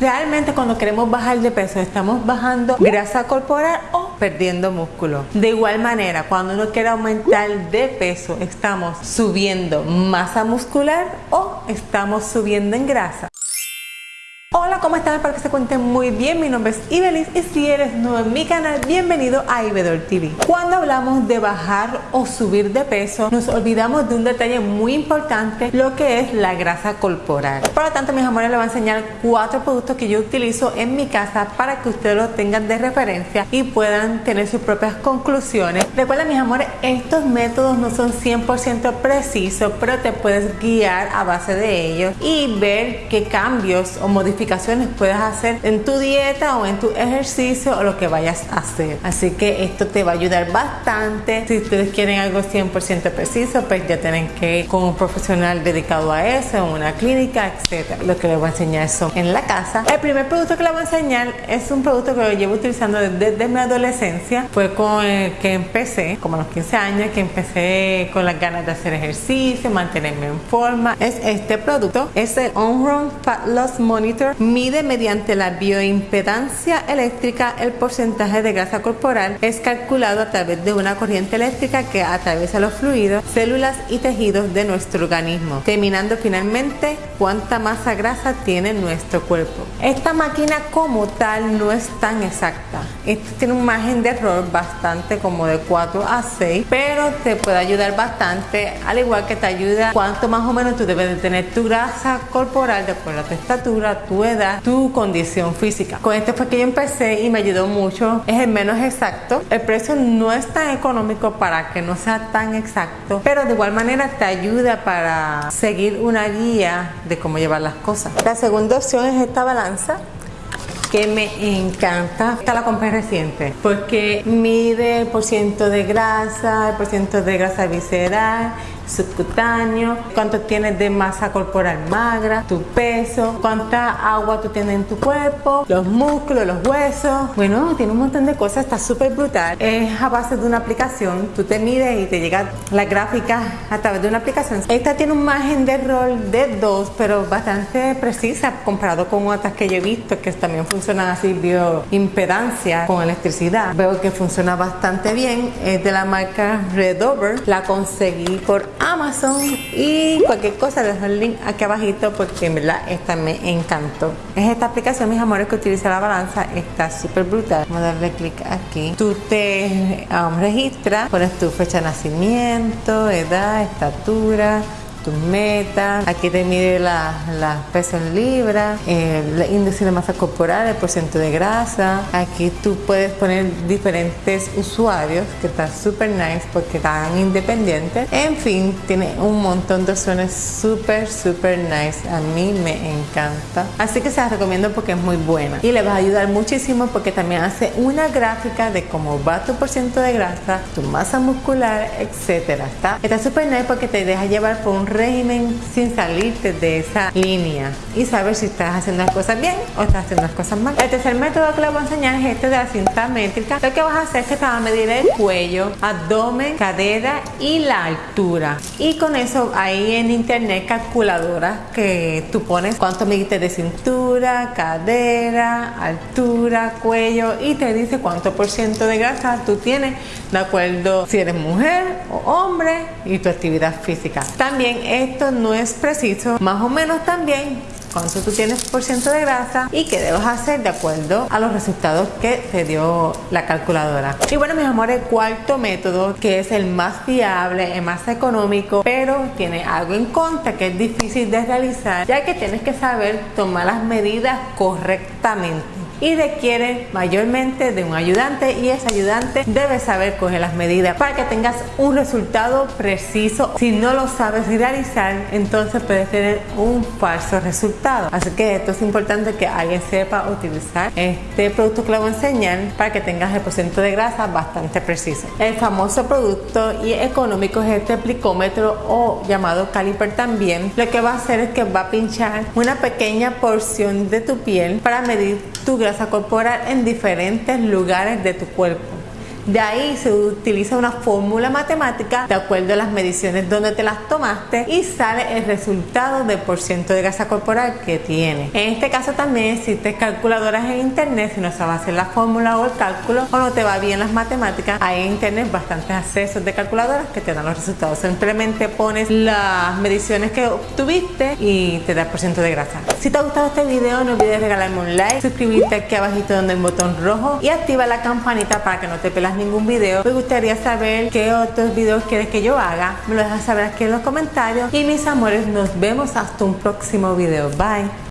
Realmente cuando queremos bajar de peso estamos bajando grasa corporal o perdiendo músculo. De igual manera, cuando uno quiere aumentar de peso, estamos subiendo masa muscular o estamos subiendo en grasa. Hola, ¿cómo están? Espero que se cuenten muy bien. Mi nombre es Ibelis y si eres nuevo en mi canal, bienvenido a Ibedor TV. Cuando hablamos de bajar o subir de peso, nos olvidamos de un detalle muy importante, lo que es la grasa corporal. Por lo tanto, mis amores, les voy a enseñar cuatro productos que yo utilizo en mi casa para que ustedes los tengan de referencia y puedan tener sus propias conclusiones. Recuerda, mis amores, estos métodos no son 100% precisos, pero te puedes guiar a base de ellos y ver qué cambios o modificaciones puedes hacer en tu dieta o en tu ejercicio o lo que vayas a hacer. Así que esto te va a ayudar bastante. Si ustedes quieren algo 100% preciso, pues ya tienen que ir con un profesional dedicado a eso, en una clínica, etcétera. Lo que les voy a enseñar son en la casa. El primer producto que les voy a enseñar es un producto que lo llevo utilizando desde, mi adolescencia. Fue con el que empecé, como a los 15 años, que empecé con las ganas de hacer ejercicio, mantenerme en forma. Es este producto. Es el On Fat Loss Monitor mide mediante la bioimpedancia eléctrica el porcentaje de grasa corporal. Es calculado a través de una corriente eléctrica que atraviesa los fluidos, células y tejidos de nuestro organismo, determinando finalmente cuánta masa grasa tiene nuestro cuerpo. Esta máquina como tal no es tan exacta. Esto tiene un margen de error bastante como de 4 a 6, pero te puede ayudar bastante, al igual que te ayuda cuánto más o menos tú debes de tener tu grasa corporal de acuerdo a tu estatura, tu edad, tu condición física. Con este fue que yo empecé y me ayudó mucho. Es el menos exacto. El precio no es tan económico para que no sea tan exacto, pero de igual manera te ayuda para seguir una guía de cómo llevar las cosas. La segunda opción es esta balanza que me encanta. Esta la compré reciente porque mide el porcentaje de grasa, el porcentaje de grasa visceral, subcutáneo, cuánto tienes de masa corporal magra, tu peso, cuánta agua tú tienes en tu cuerpo, los músculos, los huesos. Bueno, tiene un montón de cosas, está súper brutal. Es a base de una aplicación, tú te mides y te llega la gráfica a través de una aplicación. Esta tiene un margen de error de 2, pero bastante precisa comparado con otras que yo he visto que también funcionan así bioimpedancia con electricidad. Veo que funciona bastante bien. Es de la marca Redover. La conseguí por Amazon y cualquier cosa les dejo el link aquí abajito porque en verdad esta me encantó. Es esta aplicación, mis amores, que utiliza la balanza, está súper brutal. Vamos a darle clic aquí. Tú te um, registras, pones tu fecha de nacimiento, edad, estatura, tus metas, aquí te mide las la pesos en libras, el índice de masa corporal, el porcentaje de grasa. Aquí tú puedes poner diferentes usuarios, que está súper nice porque están independientes. En fin, tiene un montón de opciones súper, súper nice. A mí me encanta. Así que se las recomiendo porque es muy buena. Y le va a ayudar muchísimo porque también hace una gráfica de cómo va tu porcentaje de grasa, tu masa muscular, etcétera. Está súper nice porque te deja llevar por un régimen sin salirte de esa línea y saber si estás haciendo las cosas bien o estás haciendo las cosas mal. El tercer método que les voy a enseñar es este de la cinta métrica. Lo que vas a hacer es que te vas a medir el cuello, abdomen, cadera y la altura. Y con eso ahí en internet calculadoras que tú pones cuánto mediste de cintura, cadera, altura, cuello y te dice cuánto por ciento de grasa tú tienes de acuerdo si eres mujer o hombre y tu actividad física. También esto no es preciso, más o menos también cuánto tú tienes por ciento de grasa y qué debes hacer de acuerdo a los resultados que te dio la calculadora. Y bueno, mis amores, cuarto método que es el más fiable, el más económico, pero tiene algo en contra que es difícil de realizar, ya que tienes que saber tomar las medidas correctamente y requiere mayormente de un ayudante y ese ayudante debe saber coger las medidas para que tengas un resultado preciso. Si no lo sabes realizar, entonces puedes tener un falso resultado. Así que esto es importante que alguien sepa utilizar este producto que le voy a enseñar para que tengas el porcentaje de grasa bastante preciso. El famoso producto y económico es este plicómetro o llamado caliper también. Lo que va a hacer es que va a pinchar una pequeña porción de tu piel para medir tu grasa corporal en diferentes lugares de tu cuerpo. De ahí se utiliza una fórmula matemática de acuerdo a las mediciones donde te las tomaste y sale el resultado del porciento de grasa corporal que tiene. En este caso también existen calculadoras en internet si no sabes hacer la fórmula o el cálculo o no te va bien las matemáticas. Hay en internet bastantes accesos de calculadoras que te dan los resultados. Simplemente pones las mediciones que obtuviste y te da el porciento de grasa. Si te ha gustado este video no olvides regalarme un like, suscribirte aquí abajito donde un botón rojo y activa la campanita para que no te ningún video. Me gustaría saber qué otros videos quieres que yo haga. Me lo dejas saber aquí en los comentarios. Y mis amores, nos vemos hasta un próximo video. Bye.